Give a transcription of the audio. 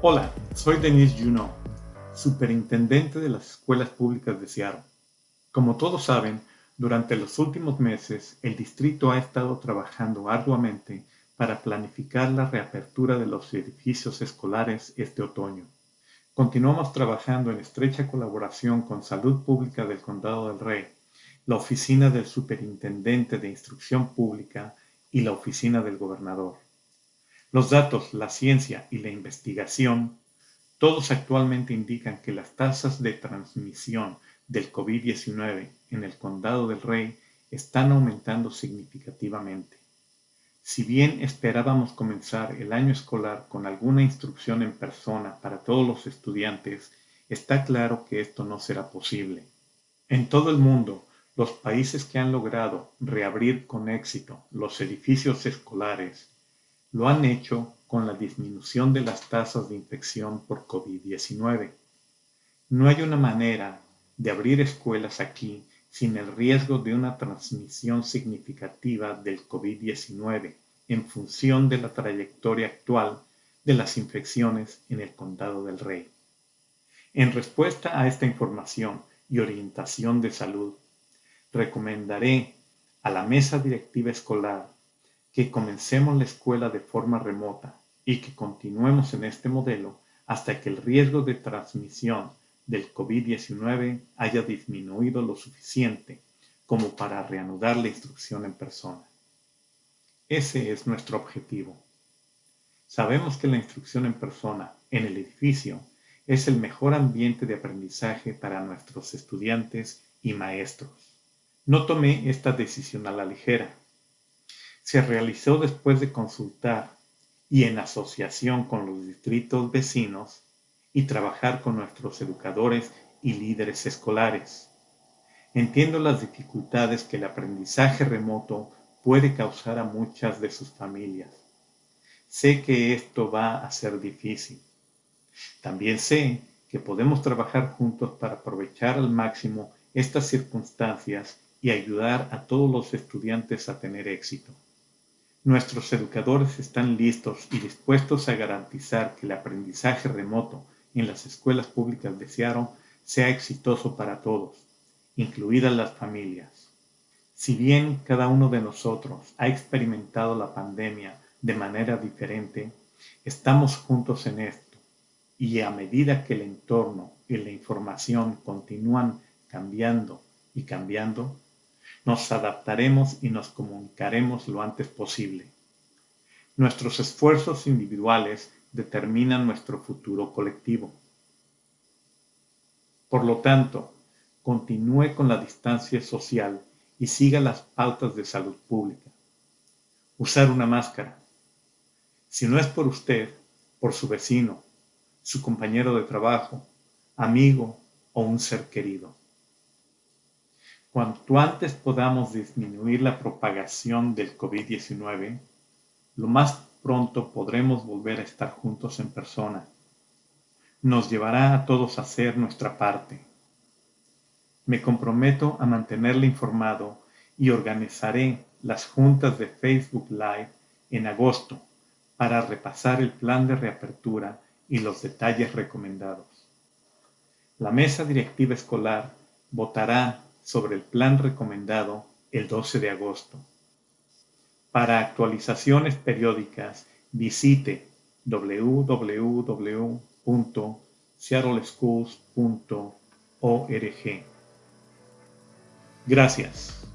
Hola, soy Denise Juno, superintendente de las escuelas públicas de Seattle. Como todos saben, durante los últimos meses, el distrito ha estado trabajando arduamente para planificar la reapertura de los edificios escolares este otoño. Continuamos trabajando en estrecha colaboración con Salud Pública del Condado del Rey, la Oficina del Superintendente de Instrucción Pública y la Oficina del Gobernador. Los datos, la ciencia y la investigación, todos actualmente indican que las tasas de transmisión del COVID-19 en el Condado del Rey están aumentando significativamente. Si bien esperábamos comenzar el año escolar con alguna instrucción en persona para todos los estudiantes, está claro que esto no será posible. En todo el mundo, los países que han logrado reabrir con éxito los edificios escolares lo han hecho con la disminución de las tasas de infección por COVID-19. No hay una manera de abrir escuelas aquí sin el riesgo de una transmisión significativa del COVID-19 en función de la trayectoria actual de las infecciones en el Condado del Rey. En respuesta a esta información y orientación de salud, recomendaré a la mesa directiva escolar que comencemos la escuela de forma remota y que continuemos en este modelo hasta que el riesgo de transmisión del COVID-19 haya disminuido lo suficiente como para reanudar la instrucción en persona. Ese es nuestro objetivo. Sabemos que la instrucción en persona en el edificio es el mejor ambiente de aprendizaje para nuestros estudiantes y maestros. No tomé esta decisión a la ligera se realizó después de consultar y en asociación con los distritos vecinos y trabajar con nuestros educadores y líderes escolares. Entiendo las dificultades que el aprendizaje remoto puede causar a muchas de sus familias. Sé que esto va a ser difícil. También sé que podemos trabajar juntos para aprovechar al máximo estas circunstancias y ayudar a todos los estudiantes a tener éxito. Nuestros educadores están listos y dispuestos a garantizar que el aprendizaje remoto en las escuelas públicas de Seattle sea exitoso para todos, incluidas las familias. Si bien cada uno de nosotros ha experimentado la pandemia de manera diferente, estamos juntos en esto y a medida que el entorno y la información continúan cambiando y cambiando, nos adaptaremos y nos comunicaremos lo antes posible. Nuestros esfuerzos individuales determinan nuestro futuro colectivo. Por lo tanto, continúe con la distancia social y siga las pautas de salud pública. Usar una máscara. Si no es por usted, por su vecino, su compañero de trabajo, amigo o un ser querido. Cuanto antes podamos disminuir la propagación del COVID-19, lo más pronto podremos volver a estar juntos en persona. Nos llevará a todos a hacer nuestra parte. Me comprometo a mantenerle informado y organizaré las juntas de Facebook Live en agosto para repasar el plan de reapertura y los detalles recomendados. La mesa directiva escolar votará sobre el plan recomendado el 12 de agosto. Para actualizaciones periódicas, visite www.seattleschools.org. Gracias.